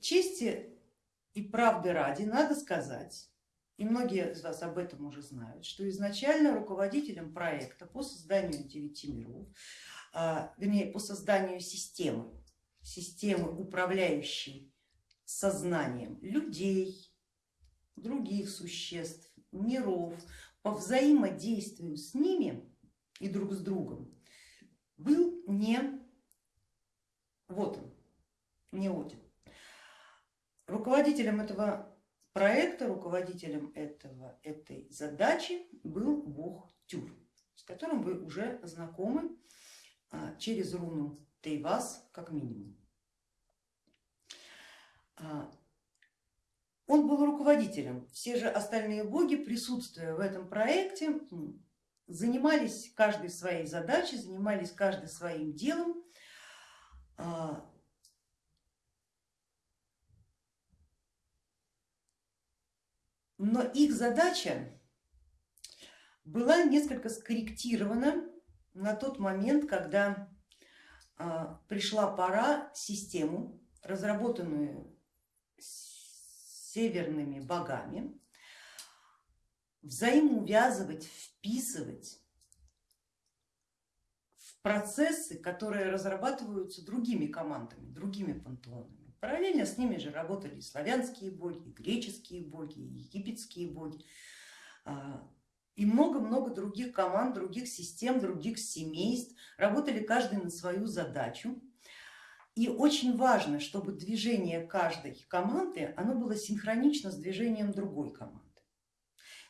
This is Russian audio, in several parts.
чести и правды ради надо сказать, и многие из вас об этом уже знают, что изначально руководителем проекта по созданию девяти миров, а, вернее по созданию системы, системы управляющей сознанием людей, других существ, миров, по взаимодействию с ними и друг с другом был не вот он, не Один. Руководителем этого проекта, руководителем этого, этой задачи был бог Тюр, с которым вы уже знакомы а, через руну Тейвас как минимум. А, он был руководителем, все же остальные боги, присутствуя в этом проекте, занимались каждой своей задачей, занимались каждый своим делом. Но их задача была несколько скорректирована на тот момент, когда а, пришла пора систему, разработанную северными богами, взаимоувязывать, вписывать в процессы, которые разрабатываются другими командами, другими пантеонами. Параллельно с ними же работали славянские боги, греческие боги, египетские боги а, и много-много других команд, других систем, других семейств, работали каждый на свою задачу. И очень важно, чтобы движение каждой команды оно было синхронично с движением другой команды.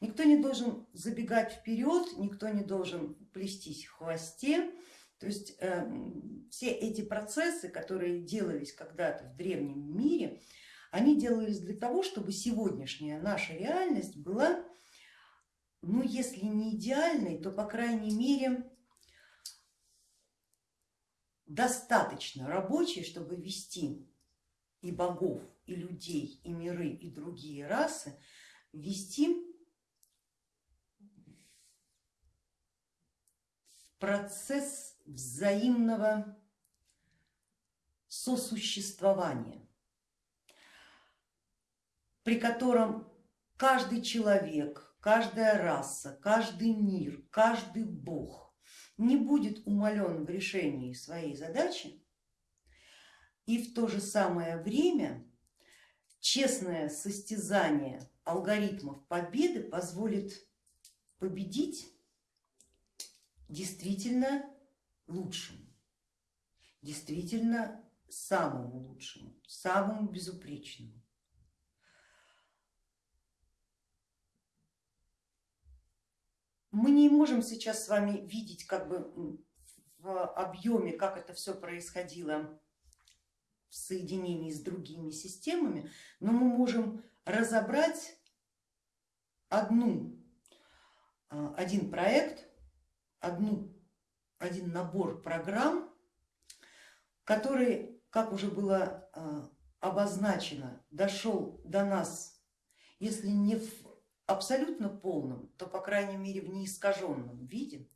Никто не должен забегать вперед, никто не должен плестись в хвосте. То есть э, все эти процессы, которые делались когда-то в древнем мире, они делались для того, чтобы сегодняшняя наша реальность была, ну если не идеальной, то по крайней мере достаточно рабочей, чтобы вести и богов, и людей, и миры, и другие расы, вести процесс взаимного сосуществования, при котором каждый человек, каждая раса, каждый мир, каждый бог не будет умален в решении своей задачи и в то же самое время честное состязание алгоритмов победы позволит победить действительно лучшему, действительно самому лучшему, самому безупречному. Мы не можем сейчас с вами видеть как бы в объеме, как это все происходило в соединении с другими системами, но мы можем разобрать одну, а, один проект, одну, один набор программ, который, как уже было а, обозначено, дошел до нас, если не в абсолютно полном, то по крайней мере в неискаженном виде.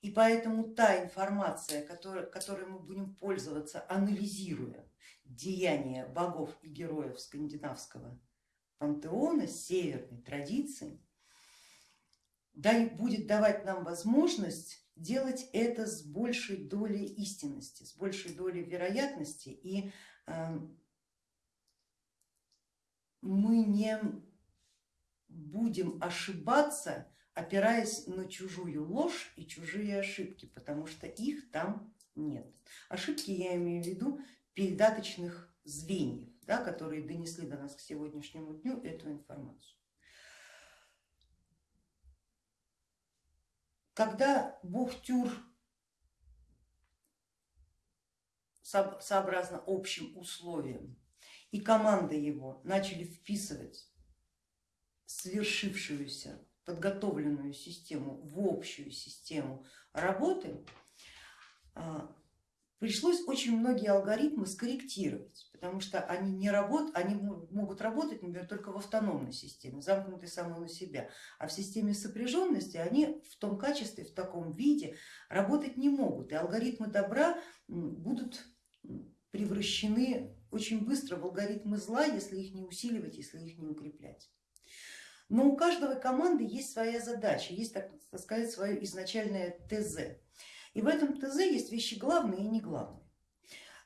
И поэтому та информация, которой, которой мы будем пользоваться, анализируя деяния богов и героев скандинавского пантеона, северной традиции, будет давать нам возможность делать это с большей долей истинности, с большей долей вероятности и эм, мы не будем ошибаться, опираясь на чужую ложь и чужие ошибки, потому что их там нет. Ошибки я имею в виду передаточных звеньев, да, которые донесли до нас к сегодняшнему дню эту информацию. Когда бог Тюр сообразно общим условиям и команда его начали вписывать свершившуюся подготовленную систему в общую систему работы, а, пришлось очень многие алгоритмы скорректировать, потому что они, не работ, они могут работать, например, только в автономной системе, замкнутой самой на себя, а в системе сопряженности они в том качестве, в таком виде работать не могут, и алгоритмы добра будут превращены очень быстро в алгоритмы зла, если их не усиливать, если их не укреплять. Но у каждого команды есть своя задача, есть, так сказать, свое изначальное ТЗ. И в этом ТЗ есть вещи главные и не главные.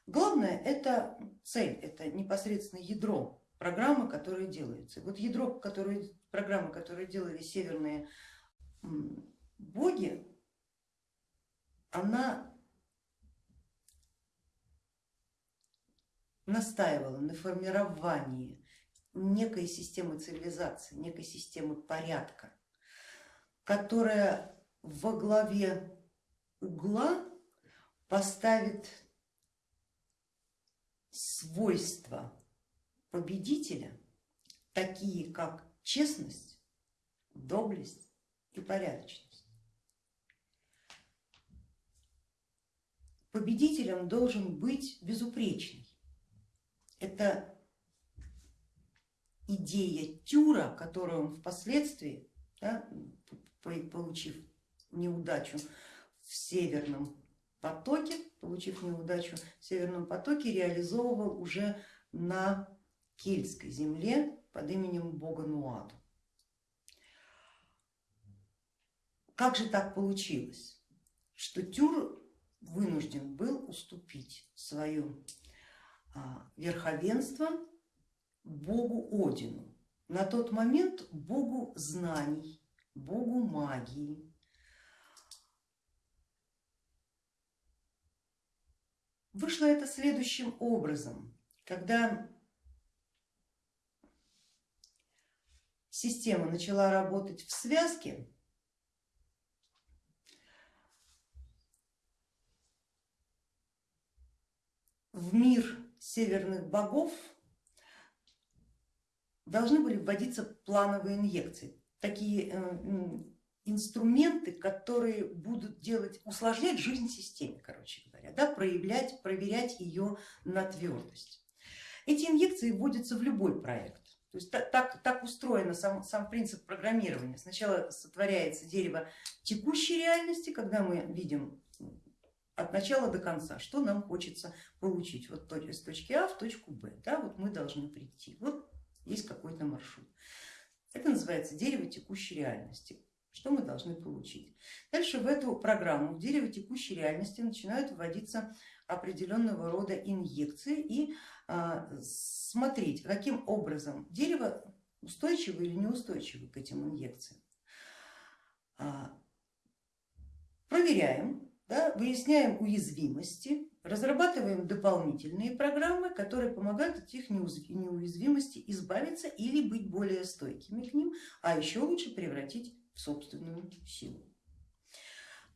Главное это цель, это непосредственно ядро программы, которые делаются. Вот ядро которые, программы, которые делали северные боги, она настаивала на формировании некой системы цивилизации, некой системы порядка, которая во главе угла поставит свойства победителя, такие как честность, доблесть и порядочность. Победителем должен быть безупречный. Это идея Тюра, которую он впоследствии, да, получив неудачу в Северном потоке, получив неудачу в Северном потоке, реализовывал уже на кельтской земле под именем бога Нуаду. Как же так получилось, что Тюр вынужден был уступить свое а, верховенство богу Одину, на тот момент богу знаний, богу магии, Вышло это следующим образом, когда система начала работать в связке, в мир северных богов должны были вводиться плановые инъекции, такие э, инструменты, которые будут делать, усложнять жизнь системе, короче говоря, да, проявлять, проверять ее на твердость. Эти инъекции вводятся в любой проект. То есть так, так, так устроен сам, сам принцип программирования. Сначала сотворяется дерево текущей реальности, когда мы видим от начала до конца, что нам хочется получить вот с точки А в точку Б. Да, вот мы должны прийти, вот есть какой-то маршрут. Это называется дерево текущей реальности. Что мы должны получить? Дальше в эту программу, в дерево текущей реальности начинают вводиться определенного рода инъекции и а, смотреть, каким образом дерево устойчиво или неустойчиво к этим инъекциям. А, проверяем, да, выясняем уязвимости, разрабатываем дополнительные программы, которые помогают от этих неуязвимостей избавиться или быть более стойкими к ним, а еще лучше превратить собственную силу.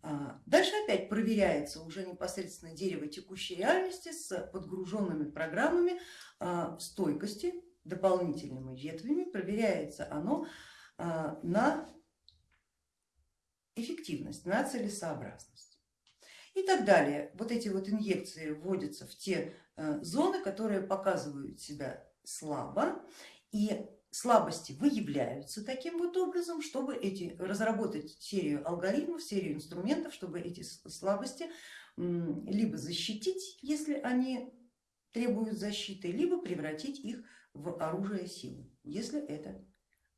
А, дальше опять проверяется уже непосредственно дерево текущей реальности с подгруженными программами а, стойкости, дополнительными ветвями, проверяется оно а, на эффективность, на целесообразность. И так далее. Вот эти вот инъекции вводятся в те зоны, которые показывают себя слабо и слабости выявляются таким вот образом, чтобы эти, разработать серию алгоритмов, серию инструментов, чтобы эти слабости либо защитить, если они требуют защиты, либо превратить их в оружие силы, если это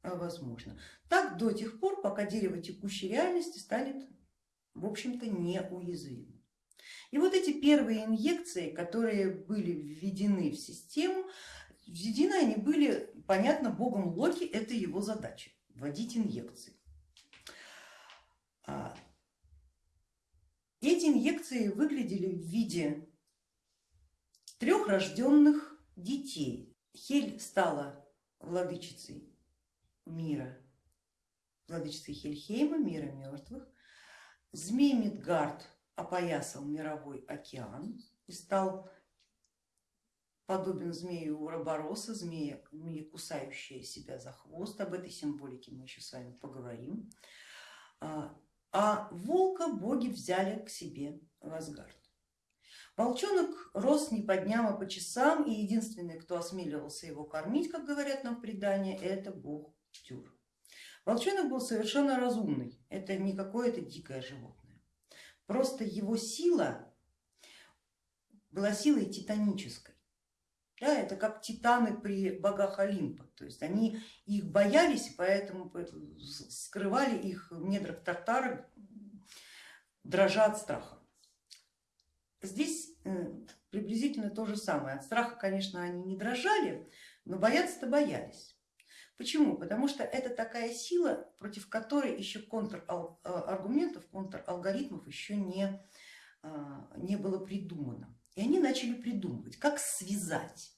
а, возможно. Так до тех пор, пока дерево текущей реальности станет в общем-то неуязвимым. И вот эти первые инъекции, которые были введены в систему, Введены они были, понятно, богом Локи, это его задача, вводить инъекции. А, эти инъекции выглядели в виде трех рожденных детей. Хель стала владычицей мира, владычицей Хельхейма, мира мертвых. Змей Мидгард опоясал мировой океан и стал подобен змею Уробороса, змея, змея, кусающая себя за хвост, об этой символике мы еще с вами поговорим. А, а волка боги взяли к себе в Асгард. Волчонок рос не по дням, а по часам, и единственный, кто осмеливался его кормить, как говорят нам предания, это бог Тюр. Волчонок был совершенно разумный, это не какое-то дикое животное. Просто его сила была силой титанической. Да, это как титаны при богах Олимпа, то есть они их боялись, поэтому скрывали их в недрах Тартара, дрожа от страха. Здесь э, приблизительно то же самое. От страха, конечно, они не дрожали, но бояться-то боялись. Почему? Потому что это такая сила, против которой еще контраргументов, контралгоритмов еще не, а, не было придумано. И они начали придумывать, как связать.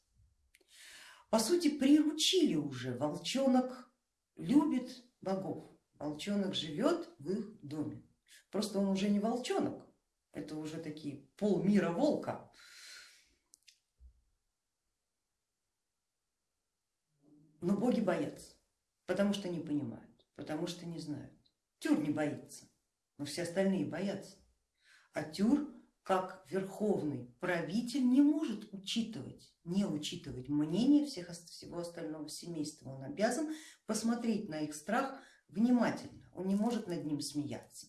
По сути, приручили уже, волчонок любит богов, волчонок живет в их доме. Просто он уже не волчонок, это уже такие полмира волка. Но боги боятся, потому что не понимают, потому что не знают. Тюр не боится, но все остальные боятся. А Тюр, как верховный правитель, не может учитывать, не учитывать мнение всех, всего остального семейства. Он обязан посмотреть на их страх внимательно, он не может над ним смеяться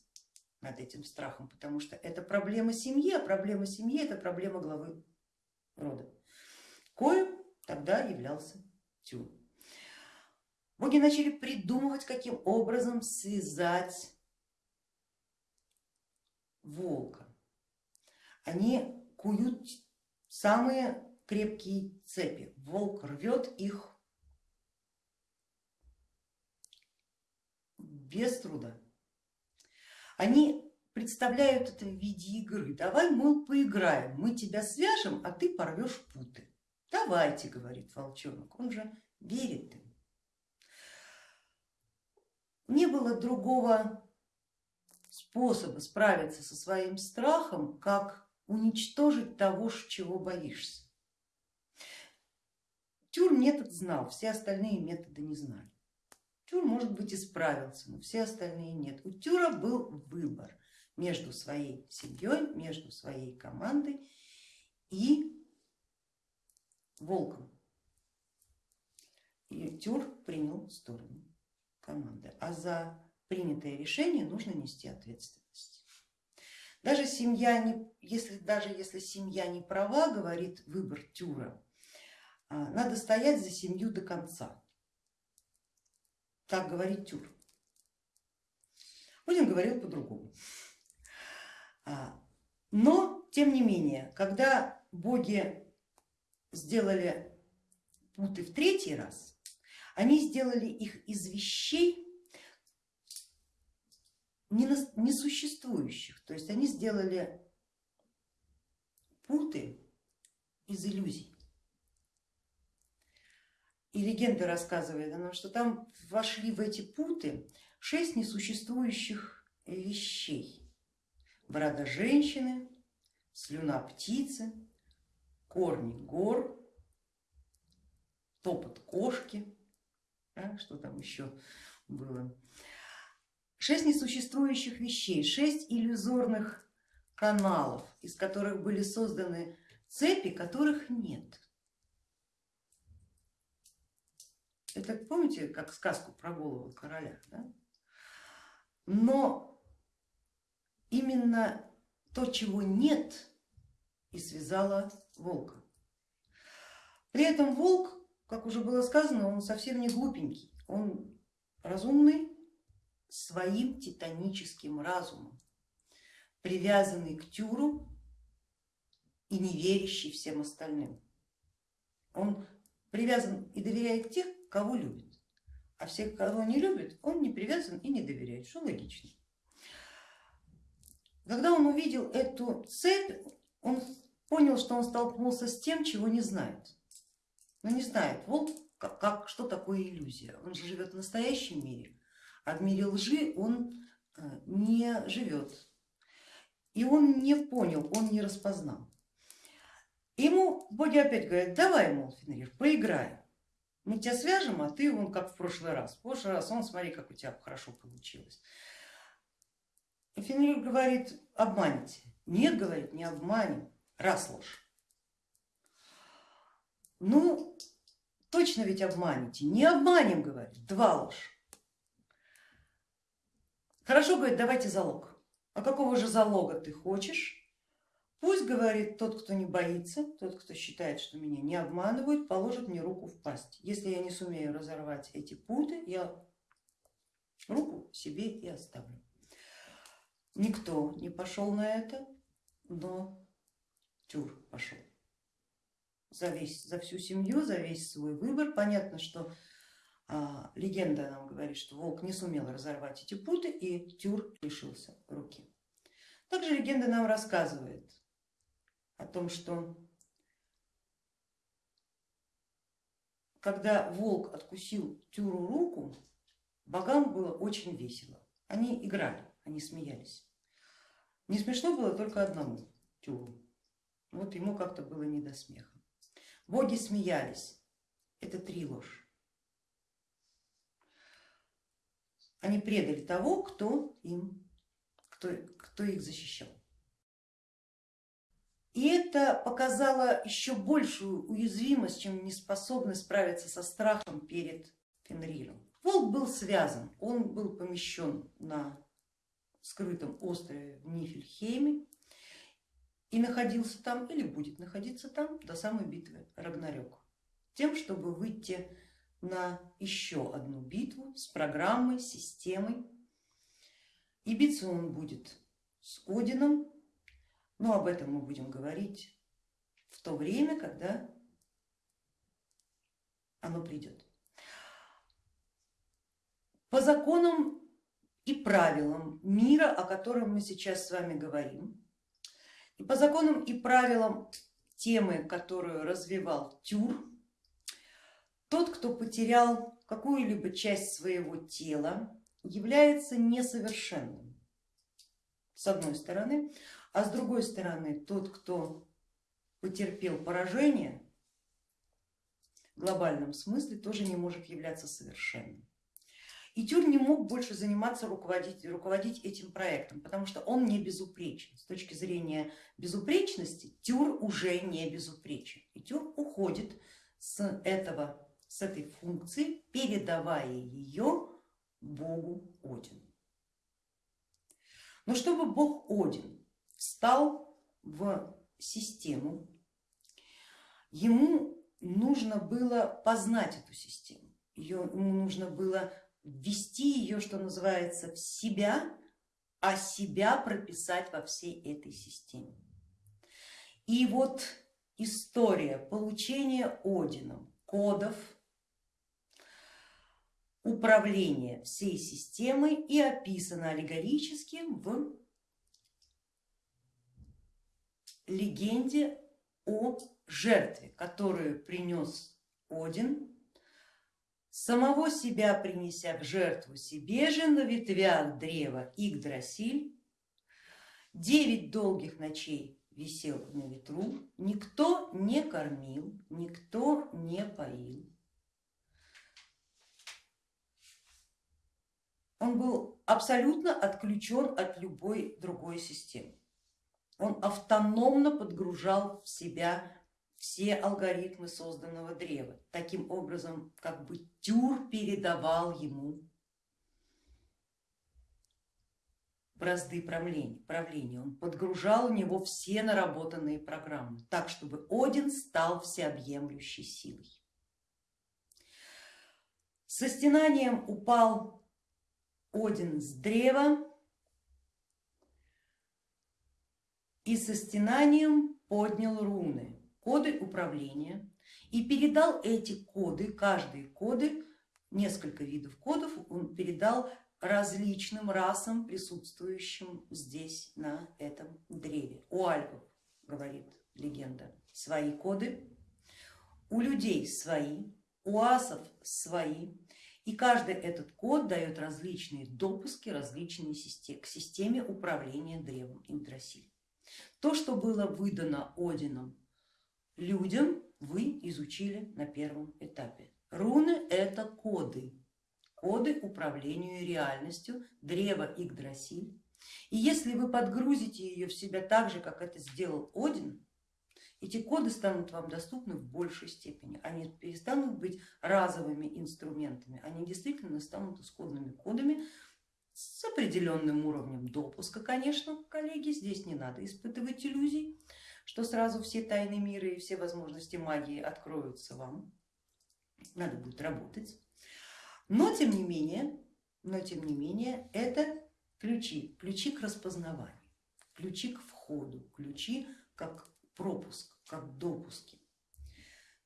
над этим страхом, потому что это проблема семьи, а проблема семьи это проблема главы рода. Коем тогда являлся Тюр. Боги начали придумывать, каким образом связать волка. Они куют самые крепкие цепи, волк рвет их без труда. Они представляют это в виде игры. Давай, мы поиграем, мы тебя свяжем, а ты порвешь путы. Давайте, говорит волчонок, он же верит им не было другого способа справиться со своим страхом, как уничтожить того, чего боишься. Тюр метод знал, все остальные методы не знали. Тюр, может быть, и справился, но все остальные нет. У Тюра был выбор между своей семьей, между своей командой и волком. И Тюр принял сторону команды, а за принятое решение нужно нести ответственность. Даже семья, не, если, даже если семья не права, говорит выбор Тюра, а, надо стоять за семью до конца. Так говорит Тюр. Один говорил по-другому. А, но, тем не менее, когда боги сделали путы в третий раз, они сделали их из вещей несуществующих, то есть они сделали путы из иллюзий. И легенда рассказывает о том, что там вошли в эти путы шесть несуществующих вещей. Борода женщины, слюна птицы, корни гор, топот кошки, да, что там еще было. Шесть несуществующих вещей, шесть иллюзорных каналов, из которых были созданы цепи, которых нет. Это помните, как сказку про голову короля? Да? Но именно то, чего нет, и связала волка. При этом волк как уже было сказано, он совсем не глупенький, он разумный своим титаническим разумом, привязанный к Тюру и не верящий всем остальным. Он привязан и доверяет тех, кого любит, а всех, кого не любит, он не привязан и не доверяет, что логично. Когда он увидел эту цепь, он понял, что он столкнулся с тем, чего не знает но не знает, волк, как, как, что такое иллюзия. Он же живет в настоящем мире, а в мире лжи он э, не живет. И он не понял, он не распознал. Ему боги опять говорят, давай, мол, Фенрир, поиграем. Мы тебя свяжем, а ты вон как в прошлый раз. В прошлый раз он смотри, как у тебя хорошо получилось. И Фенрир говорит, обманите. Нет, говорит, не обманем, раз ложь. Ну, точно ведь обманете. Не обманем, говорит, два ложь. Хорошо, говорит, давайте залог. А какого же залога ты хочешь? Пусть, говорит, тот, кто не боится, тот, кто считает, что меня не обманывают, положит мне руку в пасть. Если я не сумею разорвать эти путы, я руку себе и оставлю. Никто не пошел на это, но Тюр пошел. За, весь, за всю семью, за весь свой выбор. Понятно, что легенда нам говорит, что волк не сумел разорвать эти путы и Тюр лишился руки. Также легенда нам рассказывает о том, что когда волк откусил Тюру руку, богам было очень весело. Они играли, они смеялись. Не смешно было только одному Тюру. Вот ему как-то было не до смеха. Боги смеялись. Это три ложь. Они предали того, кто им, кто, кто их защищал. И это показало еще большую уязвимость, чем неспособность справиться со страхом перед Фенриром. Волк был связан, он был помещен на скрытом острове в Нифельхейме и находился там или будет находиться там до самой битвы Рагнарёк, тем, чтобы выйти на еще одну битву с программой, системой. И биться он будет с Одином, но об этом мы будем говорить в то время, когда оно придет. По законам и правилам мира, о котором мы сейчас с вами говорим, и по законам и правилам темы, которую развивал Тюр, тот, кто потерял какую-либо часть своего тела, является несовершенным, с одной стороны, а с другой стороны, тот, кто потерпел поражение, в глобальном смысле тоже не может являться совершенным. И Тюр не мог больше заниматься руководить, руководить этим проектом, потому что он не безупречен. С точки зрения безупречности Тюр уже не безупречен. И Тюр уходит с, этого, с этой функции, передавая ее богу Одину. Но чтобы бог Один встал в систему, ему нужно было познать эту систему, ему нужно было ввести ее, что называется, в себя, а себя прописать во всей этой системе. И вот история получения Одином кодов управления всей системой и описана аллегорически в легенде о жертве, которую принес Один самого себя принеся в жертву себе же на ветвях древа Игдрасиль, девять долгих ночей висел на ветру, никто не кормил, никто не поил. Он был абсолютно отключен от любой другой системы. Он автономно подгружал в себя все алгоритмы созданного древа. Таким образом, как бы Тюр передавал ему бразды правления, правления. Он подгружал в него все наработанные программы, так чтобы Один стал всеобъемлющей силой. Со стенанием упал Один с древа и со стенанием поднял руны коды управления и передал эти коды, каждые коды, несколько видов кодов он передал различным расам, присутствующим здесь на этом древе. У альпов, говорит легенда, свои коды, у людей свои, у асов свои, и каждый этот код дает различные допуски различные системы, к системе управления древом Игдрасиль. То, что было выдано Одином людям вы изучили на первом этапе. Руны это коды, коды управлению реальностью, древо Игдрасиль. И если вы подгрузите ее в себя так же, как это сделал Один, эти коды станут вам доступны в большей степени, они перестанут быть разовыми инструментами, они действительно станут исходными кодами, с определенным уровнем допуска, конечно, коллеги, здесь не надо испытывать иллюзий, что сразу все тайны мира и все возможности магии откроются вам, надо будет работать. Но тем не менее, но тем не менее, это ключи, ключи к распознаванию, ключи к входу, ключи как пропуск, как допуски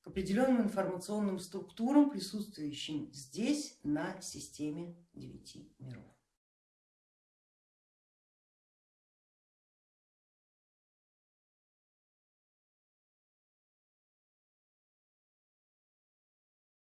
к определенным информационным структурам, присутствующим здесь на системе девяти миров.